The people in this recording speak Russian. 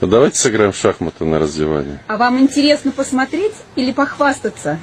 Ну, давайте сыграем в шахматы на раздевании. А вам интересно посмотреть или похвастаться?